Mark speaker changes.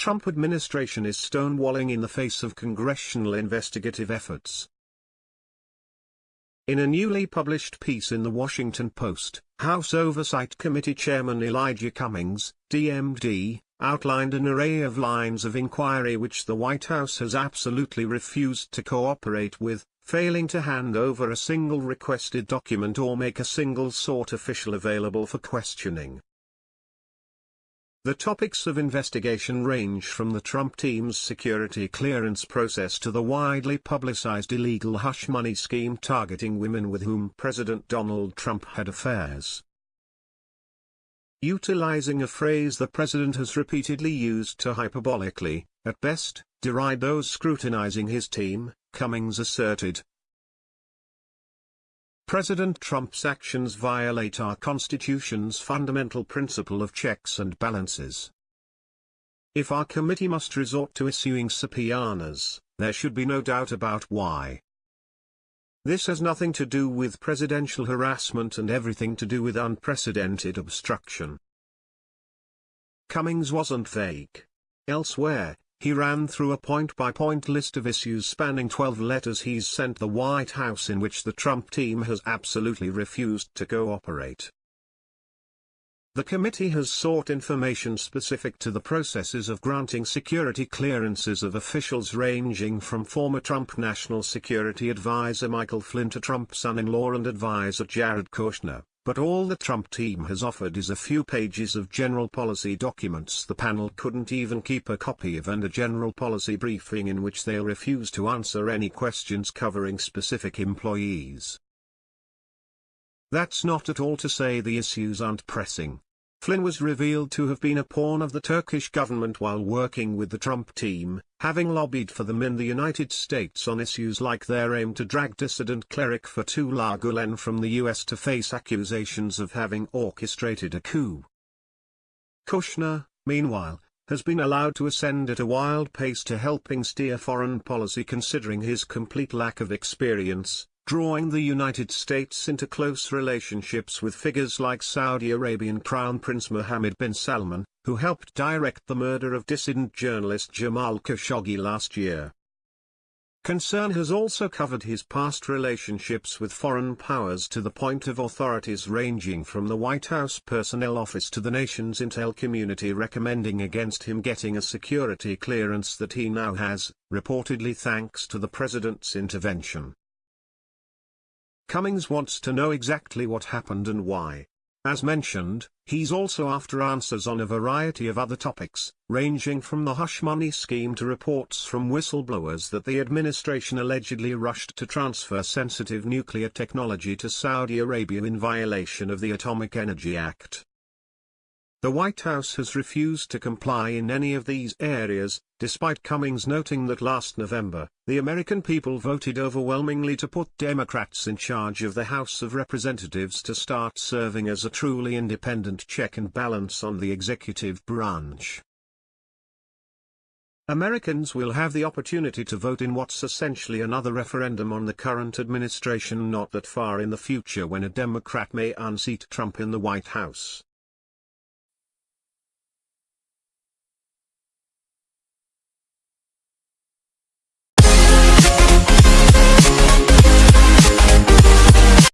Speaker 1: Trump administration is stonewalling in the face of congressional investigative efforts. In a newly published piece in The Washington Post, House Oversight Committee Chairman Elijah Cummings, DMD, outlined an array of lines of inquiry which the White House has absolutely refused to cooperate with, failing to hand over a single requested document or make a single sought official available for questioning. The topics of investigation range from the Trump team's security clearance process to the widely publicized illegal hush money scheme targeting women with whom President Donald Trump had affairs. Utilizing a phrase the president has repeatedly used to hyperbolically, at best, deride those scrutinizing his team, Cummings asserted, President Trump's actions violate our Constitution's fundamental principle of checks and balances. If our committee must resort to issuing subpoenas, there should be no doubt about why. This has nothing to do with presidential harassment and everything to do with unprecedented obstruction. Cummings wasn't vague. Elsewhere, he ran through a point-by-point -point list of issues spanning 12 letters he's sent the White House in which the Trump team has absolutely refused to cooperate. The committee has sought information specific to the processes of granting security clearances of officials ranging from former Trump National Security Advisor Michael Flynn to Trump's son-in-law and advisor Jared Kushner. But all the Trump team has offered is a few pages of general policy documents the panel couldn't even keep a copy of and a general policy briefing in which they refuse to answer any questions covering specific employees. That's not at all to say the issues aren't pressing. Flynn was revealed to have been a pawn of the Turkish government while working with the Trump team, having lobbied for them in the United States on issues like their aim to drag dissident cleric Fethullah Gulen from the US to face accusations of having orchestrated a coup. Kushner, meanwhile, has been allowed to ascend at a wild pace to helping steer foreign policy considering his complete lack of experience, drawing the United States into close relationships with figures like Saudi Arabian Crown Prince Mohammed bin Salman, who helped direct the murder of dissident journalist Jamal Khashoggi last year. Concern has also covered his past relationships with foreign powers to the point of authorities ranging from the White House Personnel Office to the nation's intel community recommending against him getting a security clearance that he now has, reportedly thanks to the president's intervention. Cummings wants to know exactly what happened and why. As mentioned, he's also after answers on a variety of other topics, ranging from the hush money scheme to reports from whistleblowers that the administration allegedly rushed to transfer sensitive nuclear technology to Saudi Arabia in violation of the Atomic Energy Act. The White House has refused to comply in any of these areas, despite Cummings noting that last November, the American people voted overwhelmingly to put Democrats in charge of the House of Representatives to start serving as a truly independent check and balance on the executive branch. Americans will have the opportunity to vote in what's essentially another referendum on the current administration not that far in the future when a Democrat may unseat Trump in the White House.